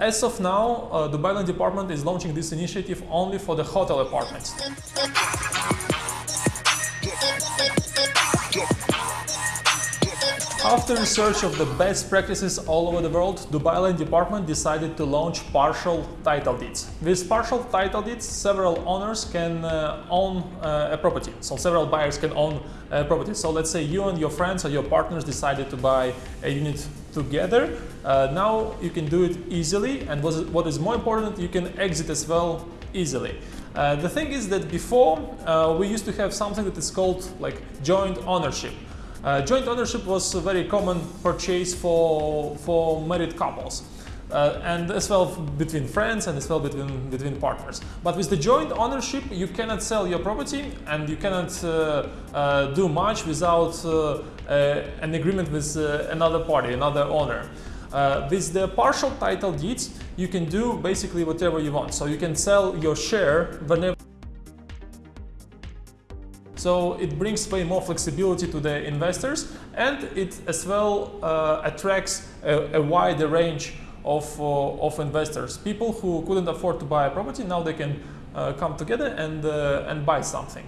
As of now, uh, Dubai Land Department is launching this initiative only for the hotel apartments. After research of the best practices all over the world, Dubai Land Department decided to launch partial title deeds. With partial title deeds, several owners can uh, own uh, a property. So several buyers can own a property. So let's say you and your friends or your partners decided to buy a unit together. Uh, now you can do it easily and what is more important, you can exit as well easily. Uh, the thing is that before uh, we used to have something that is called like joint ownership. Uh, joint ownership was a very common purchase for, for married couples. Uh, and as well between friends and as well between, between partners. But with the joint ownership, you cannot sell your property and you cannot uh, uh, do much without uh, uh, an agreement with another party, another owner. with the partial title deeds, you can do basically whatever you want. So you can sell your share whenever so it brings way more flexibility to the investors and it as well uh, attracts a, a, wider range of, uh, of investors. People who couldn't afford to buy a property, now they can uh, come together and, uh, and buy something.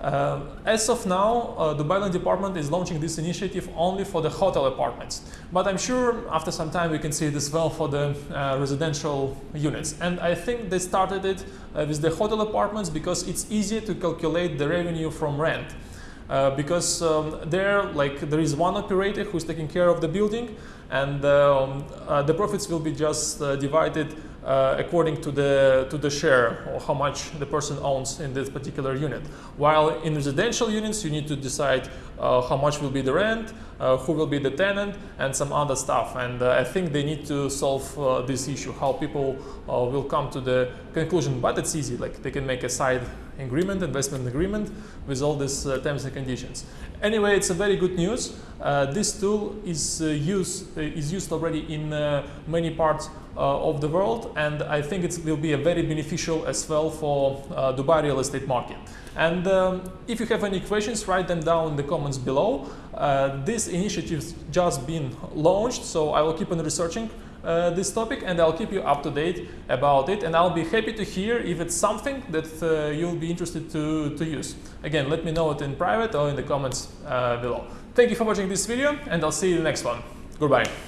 Uh, as of now, uh, the Dubai Land Department is launching this initiative only for the hotel apartments. But I'm sure after some time we can see it as well for the uh, residential units. And I think they started it uh, with the hotel apartments because it's easier to calculate the revenue from rent. Uh, because um, there, like, there is one operator who's taking care of the building and um, uh, the profits will be just divided uh, according to the to the share or how much the person owns in this particular unit. While in residential units, you need to decide uh, how much will be the rent, uh, who will be the tenant, and some other stuff. And uh, I think they need to solve uh, this issue, how people uh, will come to the conclusion. But it's easy, like they can make a side agreement, investment agreement with all these terms and conditions. Anyway, it's a very good news. this tool is used is used already in many parts uh, of the world and I think it will be a very beneficial as well for uh, Dubai real estate market. And um, if you have any questions, write them down in the comments below. Uh, this initiative's just been launched, so I will keep on researching uh, this topic and I'll keep you up to date about it and I'll be happy to hear if it's something that uh, you'll be interested to, to use. Again, let me know it in private or in the comments uh, below. Thank you for watching this video and I'll see you in the next one. Goodbye.